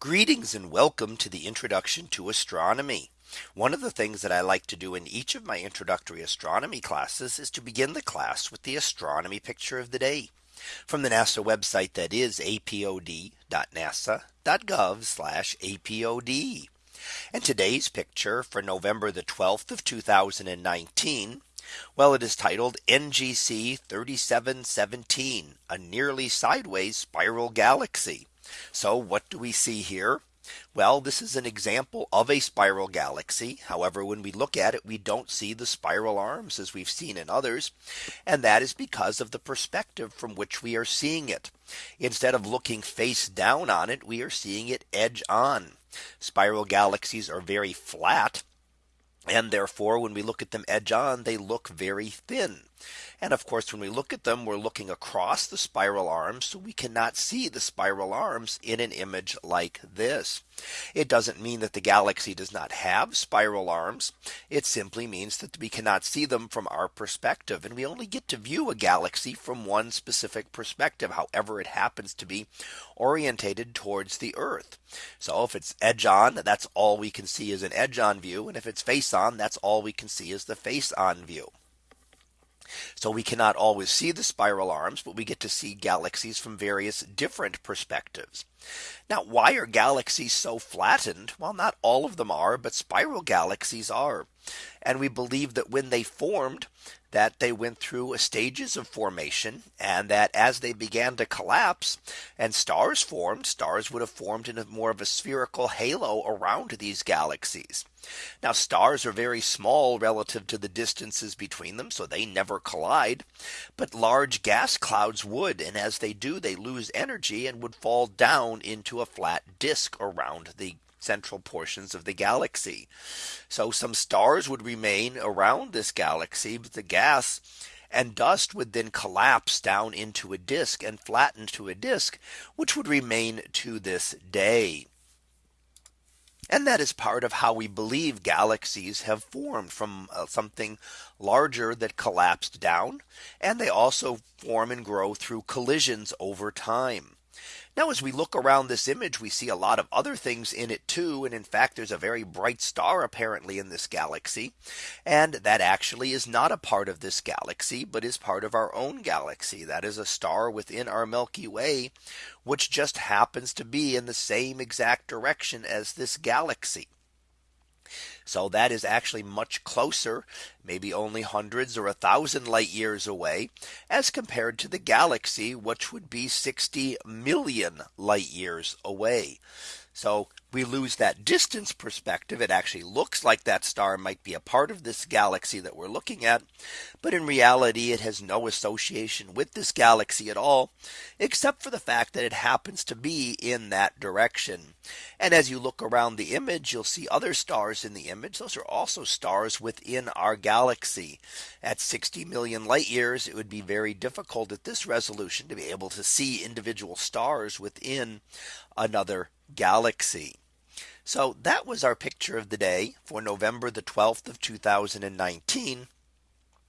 Greetings and welcome to the introduction to astronomy. One of the things that I like to do in each of my introductory astronomy classes is to begin the class with the astronomy picture of the day from the NASA website that is apod.nasa.gov apod. And today's picture for November the 12th of 2019. Well, it is titled NGC 3717, a nearly sideways spiral galaxy. So what do we see here? Well, this is an example of a spiral galaxy. However, when we look at it, we don't see the spiral arms as we've seen in others. And that is because of the perspective from which we are seeing it. Instead of looking face down on it, we are seeing it edge on. Spiral galaxies are very flat. And therefore, when we look at them edge on, they look very thin. And of course, when we look at them, we're looking across the spiral arms. So we cannot see the spiral arms in an image like this. It doesn't mean that the galaxy does not have spiral arms. It simply means that we cannot see them from our perspective. And we only get to view a galaxy from one specific perspective, however it happens to be orientated towards the Earth. So if it's edge on, that's all we can see is an edge on view. And if it's face on, that's all we can see is the face on view. So we cannot always see the spiral arms, but we get to see galaxies from various different perspectives. Now, why are galaxies so flattened? Well, not all of them are, but spiral galaxies are. And we believe that when they formed, that they went through stages of formation and that as they began to collapse and stars formed stars would have formed in a more of a spherical halo around these galaxies. Now stars are very small relative to the distances between them so they never collide. But large gas clouds would and as they do they lose energy and would fall down into a flat disk around the central portions of the galaxy. So some stars would remain around this galaxy, but the gas and dust would then collapse down into a disk and flatten to a disk, which would remain to this day. And that is part of how we believe galaxies have formed from uh, something larger that collapsed down. And they also form and grow through collisions over time. Now as we look around this image, we see a lot of other things in it too. And in fact, there's a very bright star apparently in this galaxy. And that actually is not a part of this galaxy, but is part of our own galaxy. That is a star within our Milky Way, which just happens to be in the same exact direction as this galaxy. So that is actually much closer, maybe only hundreds or a thousand light years away as compared to the galaxy, which would be 60 million light years away. So we lose that distance perspective. It actually looks like that star might be a part of this galaxy that we're looking at. But in reality, it has no association with this galaxy at all, except for the fact that it happens to be in that direction. And as you look around the image, you'll see other stars in the image. Those are also stars within our galaxy. At 60 million light years, it would be very difficult at this resolution to be able to see individual stars within another galaxy. So that was our picture of the day for November the 12th of 2019.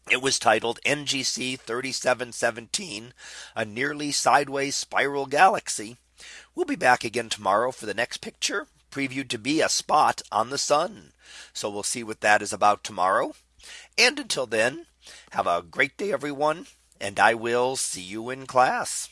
It was titled NGC 3717, a nearly sideways spiral galaxy. We'll be back again tomorrow for the next picture previewed to be a spot on the sun. So we'll see what that is about tomorrow. And until then, have a great day, everyone. And I will see you in class.